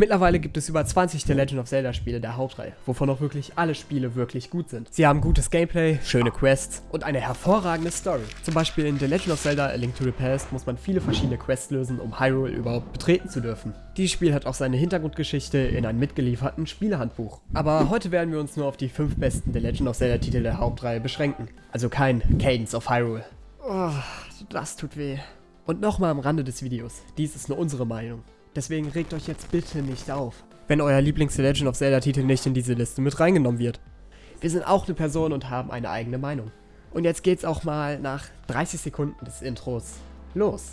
Mittlerweile gibt es über 20 The Legend of Zelda Spiele der Hauptreihe, wovon auch wirklich alle Spiele wirklich gut sind. Sie haben gutes Gameplay, schöne Quests und eine hervorragende Story. Zum Beispiel in The Legend of Zelda A Link to the Past muss man viele verschiedene Quests lösen, um Hyrule überhaupt betreten zu dürfen. Dieses Spiel hat auch seine Hintergrundgeschichte in einem mitgelieferten Spielehandbuch. Aber heute werden wir uns nur auf die 5 besten The Legend of Zelda Titel der Hauptreihe beschränken. Also kein Cadence of Hyrule. Oh, das tut weh. Und nochmal am Rande des Videos, dies ist nur unsere Meinung. Deswegen regt euch jetzt bitte nicht auf, wenn euer Lieblings-The Legend of Zelda-Titel nicht in diese Liste mit reingenommen wird. Wir sind auch eine Person und haben eine eigene Meinung. Und jetzt geht's auch mal nach 30 Sekunden des Intros los.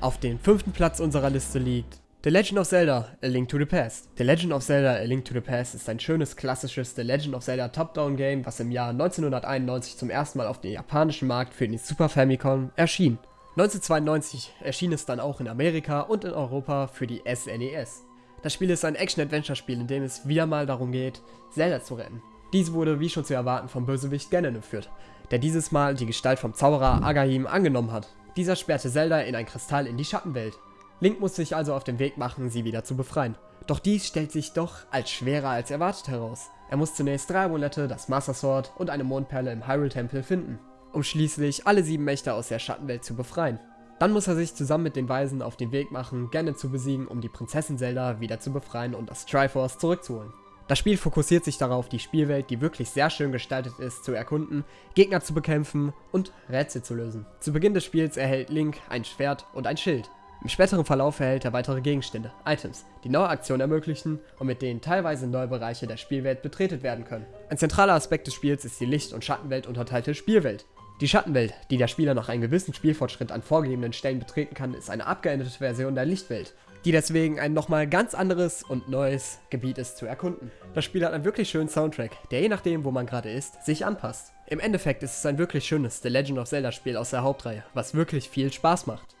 Auf den fünften Platz unserer Liste liegt The Legend of Zelda A Link to the Past. The Legend of Zelda A Link to the Past ist ein schönes klassisches The Legend of Zelda Top-Down-Game, was im Jahr 1991 zum ersten Mal auf dem japanischen Markt für den Super Famicom erschien. 1992 erschien es dann auch in Amerika und in Europa für die SNES. E das Spiel ist ein Action-Adventure-Spiel, in dem es wieder mal darum geht, Zelda zu retten. Dies wurde wie schon zu erwarten vom Bösewicht Ganon entführt, der dieses Mal die Gestalt vom Zauberer Agahim angenommen hat. Dieser sperrte Zelda in ein Kristall in die Schattenwelt. Link muss sich also auf den Weg machen, sie wieder zu befreien. Doch dies stellt sich doch als schwerer als erwartet heraus. Er muss zunächst drei Amulette, das Master Sword und eine Mondperle im Hyrule-Tempel finden um schließlich alle sieben Mächte aus der Schattenwelt zu befreien. Dann muss er sich zusammen mit den Weisen auf den Weg machen, Ganon zu besiegen, um die Prinzessin Zelda wieder zu befreien und das Triforce zurückzuholen. Das Spiel fokussiert sich darauf, die Spielwelt, die wirklich sehr schön gestaltet ist, zu erkunden, Gegner zu bekämpfen und Rätsel zu lösen. Zu Beginn des Spiels erhält Link ein Schwert und ein Schild. Im späteren Verlauf erhält er weitere Gegenstände, Items, die neue Aktionen ermöglichen und mit denen teilweise neue Bereiche der Spielwelt betretet werden können. Ein zentraler Aspekt des Spiels ist die Licht- und Schattenwelt unterteilte Spielwelt. Die Schattenwelt, die der Spieler nach einem gewissen Spielfortschritt an vorgegebenen Stellen betreten kann, ist eine abgeänderte Version der Lichtwelt, die deswegen ein nochmal ganz anderes und neues Gebiet ist zu erkunden. Das Spiel hat einen wirklich schönen Soundtrack, der je nachdem, wo man gerade ist, sich anpasst. Im Endeffekt ist es ein wirklich schönes The Legend of Zelda Spiel aus der Hauptreihe, was wirklich viel Spaß macht.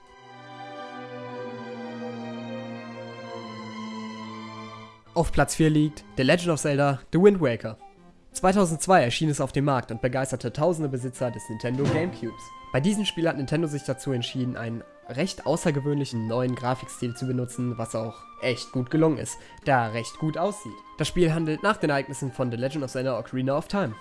Auf Platz 4 liegt The Legend of Zelda The Wind Waker. 2002 erschien es auf dem Markt und begeisterte tausende Besitzer des Nintendo Gamecubes. Bei diesem Spiel hat Nintendo sich dazu entschieden, einen recht außergewöhnlichen neuen Grafikstil zu benutzen, was auch echt gut gelungen ist, da er recht gut aussieht. Das Spiel handelt nach den Ereignissen von The Legend of Zelda Ocarina of Time.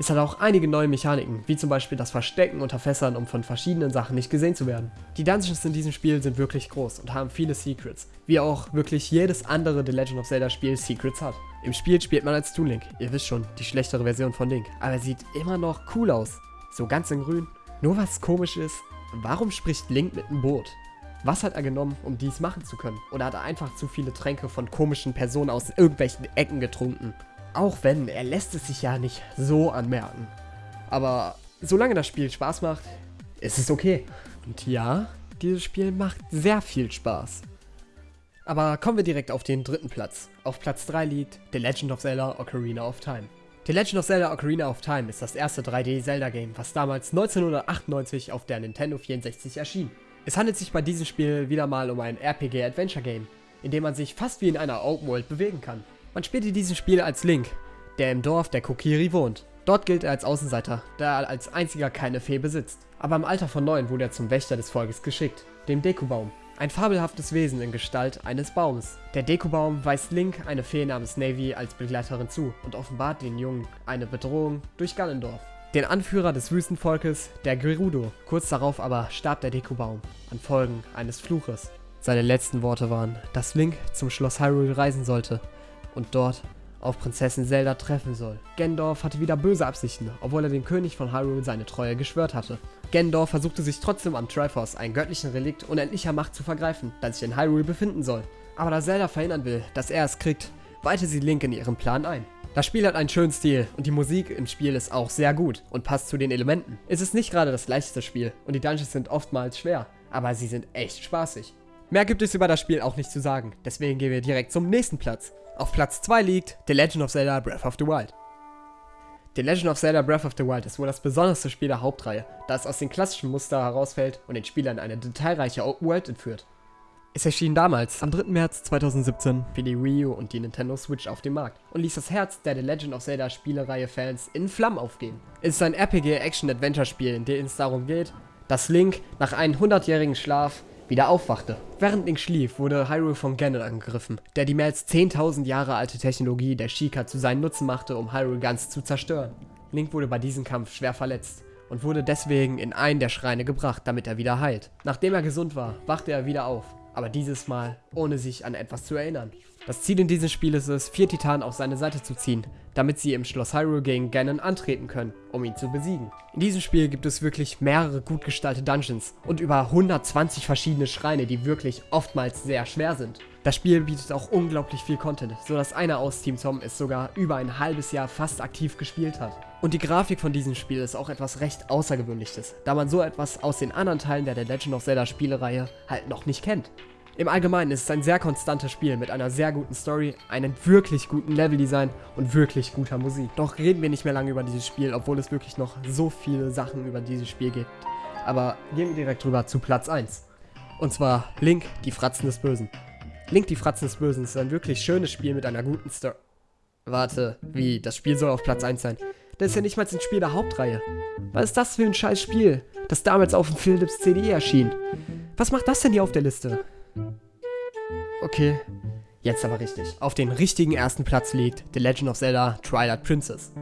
Es hat auch einige neue Mechaniken, wie zum Beispiel das Verstecken unter Fässern, um von verschiedenen Sachen nicht gesehen zu werden. Die Dungeons in diesem Spiel sind wirklich groß und haben viele Secrets, wie auch wirklich jedes andere The Legend of Zelda Spiel Secrets hat. Im Spiel spielt man als Toon Link, ihr wisst schon, die schlechtere Version von Link, aber er sieht immer noch cool aus, so ganz in grün. Nur was komisch ist, warum spricht Link mit einem Boot? Was hat er genommen, um dies machen zu können? Oder hat er einfach zu viele Tränke von komischen Personen aus irgendwelchen Ecken getrunken? Auch wenn, er lässt es sich ja nicht so anmerken. Aber solange das Spiel Spaß macht, ist es okay. Und ja, dieses Spiel macht sehr viel Spaß. Aber kommen wir direkt auf den dritten Platz. Auf Platz 3 liegt The Legend of Zelda Ocarina of Time. The Legend of Zelda Ocarina of Time ist das erste 3D-Zelda-Game, was damals 1998 auf der Nintendo 64 erschien. Es handelt sich bei diesem Spiel wieder mal um ein RPG-Adventure-Game, in dem man sich fast wie in einer Open World bewegen kann. Man spielt in diesem Spiel als Link, der im Dorf der Kokiri wohnt. Dort gilt er als Außenseiter, da er als einziger keine Fee besitzt. Aber im Alter von neun wurde er zum Wächter des Volkes geschickt, dem Dekubaum. Ein fabelhaftes Wesen in Gestalt eines Baums. Der Dekubaum weist Link eine Fee namens Navy als Begleiterin zu und offenbart den Jungen eine Bedrohung durch Ganondorf. Den Anführer des Wüstenvolkes, der Gerudo. Kurz darauf aber starb der Dekubaum an Folgen eines Fluches. Seine letzten Worte waren, dass Link zum Schloss Hyrule reisen sollte und dort auf Prinzessin Zelda treffen soll. Gendorf hatte wieder böse Absichten, obwohl er dem König von Hyrule seine Treue geschwört hatte. Gendorf versuchte sich trotzdem am Triforce, einen göttlichen Relikt unendlicher Macht zu vergreifen, das sich in Hyrule befinden soll. Aber da Zelda verhindern will, dass er es kriegt, weihte sie Link in ihren Plan ein. Das Spiel hat einen schönen Stil und die Musik im Spiel ist auch sehr gut und passt zu den Elementen. Es ist nicht gerade das leichteste Spiel und die Dungeons sind oftmals schwer, aber sie sind echt spaßig. Mehr gibt es über das Spiel auch nicht zu sagen, deswegen gehen wir direkt zum nächsten Platz. Auf Platz 2 liegt The Legend of Zelda Breath of the Wild. The Legend of Zelda Breath of the Wild ist wohl das besonderste Spiel der Hauptreihe, da es aus den klassischen Muster herausfällt und den Spielern eine detailreiche Open World entführt. Es erschien damals, am 3. März 2017, für die Wii U und die Nintendo Switch auf dem Markt und ließ das Herz der The Legend of Zelda Spielereihe-Fans in Flammen aufgehen. Es ist ein RPG-Action-Adventure-Spiel, in dem es darum geht, dass Link nach einem 100-jährigen Schlaf wieder aufwachte. Während Link schlief, wurde Hyrule von Ganon angegriffen, der die mehr als 10.000 Jahre alte Technologie der Sheikah zu seinen Nutzen machte, um Hyrule ganz zu zerstören. Link wurde bei diesem Kampf schwer verletzt und wurde deswegen in einen der Schreine gebracht, damit er wieder heilt. Nachdem er gesund war, wachte er wieder auf, aber dieses Mal ohne sich an etwas zu erinnern. Das Ziel in diesem Spiel ist es, vier Titanen auf seine Seite zu ziehen, damit sie im Schloss Hyrule gegen Ganon antreten können, um ihn zu besiegen. In diesem Spiel gibt es wirklich mehrere gut gestaltete Dungeons und über 120 verschiedene Schreine, die wirklich oftmals sehr schwer sind. Das Spiel bietet auch unglaublich viel Content, so dass einer aus Team Tom es sogar über ein halbes Jahr fast aktiv gespielt hat. Und die Grafik von diesem Spiel ist auch etwas recht Außergewöhnliches, da man so etwas aus den anderen Teilen der The Legend of Zelda Spielereihe halt noch nicht kennt. Im Allgemeinen ist es ein sehr konstantes Spiel mit einer sehr guten Story, einem wirklich guten Leveldesign und wirklich guter Musik. Doch reden wir nicht mehr lange über dieses Spiel, obwohl es wirklich noch so viele Sachen über dieses Spiel gibt. Aber gehen wir direkt rüber zu Platz 1. Und zwar Link, die Fratzen des Bösen. Link, die Fratzen des Bösen ist ein wirklich schönes Spiel mit einer guten Story. Warte, wie? Das Spiel soll auf Platz 1 sein. Das ist ja nicht mal ein Spiel der Hauptreihe. Was ist das für ein scheiß Spiel, das damals auf dem Philips CDE erschien? Was macht das denn hier auf der Liste? Okay, jetzt aber richtig. Auf den richtigen ersten Platz liegt The Legend of Zelda Twilight Princess.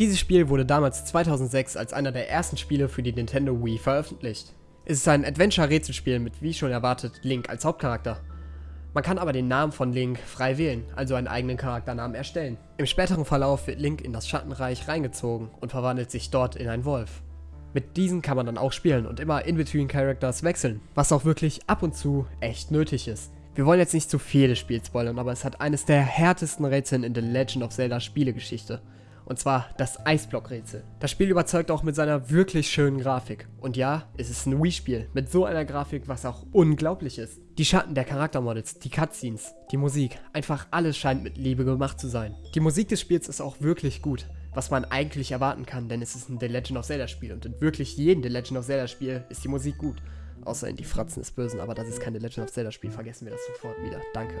Dieses Spiel wurde damals 2006 als einer der ersten Spiele für die Nintendo Wii veröffentlicht. Es ist ein Adventure-Rätselspiel mit, wie schon erwartet, Link als Hauptcharakter. Man kann aber den Namen von Link frei wählen, also einen eigenen Charakternamen erstellen. Im späteren Verlauf wird Link in das Schattenreich reingezogen und verwandelt sich dort in einen Wolf. Mit diesen kann man dann auch spielen und immer in-between Characters wechseln, was auch wirklich ab und zu echt nötig ist. Wir wollen jetzt nicht zu viel des Spiels spoilern, aber es hat eines der härtesten Rätseln in der Legend of Zelda Spielegeschichte. Und zwar das Eisblock-Rätsel. Das Spiel überzeugt auch mit seiner wirklich schönen Grafik. Und ja, es ist ein Wii-Spiel mit so einer Grafik, was auch unglaublich ist. Die Schatten der Charaktermodels, die Cutscenes, die Musik, einfach alles scheint mit Liebe gemacht zu sein. Die Musik des Spiels ist auch wirklich gut was man eigentlich erwarten kann, denn es ist ein The Legend of Zelda Spiel und in wirklich jedem The Legend of Zelda Spiel ist die Musik gut. Außer in die Fratzen des Bösen, aber das ist kein The Legend of Zelda Spiel, vergessen wir das sofort wieder. Danke.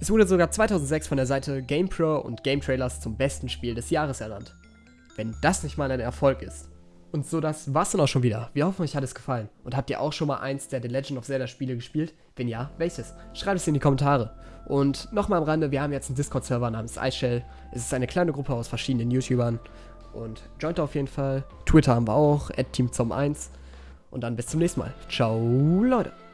Es wurde sogar 2006 von der Seite GamePro und Game Trailers zum besten Spiel des Jahres ernannt. Wenn das nicht mal ein Erfolg ist. Und so, das war's dann auch schon wieder. Wir hoffen, euch hat es gefallen. Und habt ihr auch schon mal eins der The Legend of Zelda Spiele gespielt? Wenn ja, welches? Schreibt es in die Kommentare. Und nochmal am Rande, wir haben jetzt einen Discord-Server namens iShell. Es ist eine kleine Gruppe aus verschiedenen YouTubern. Und joint auf jeden Fall. Twitter haben wir auch, at TeamZom1. Und dann bis zum nächsten Mal. Ciao, Leute.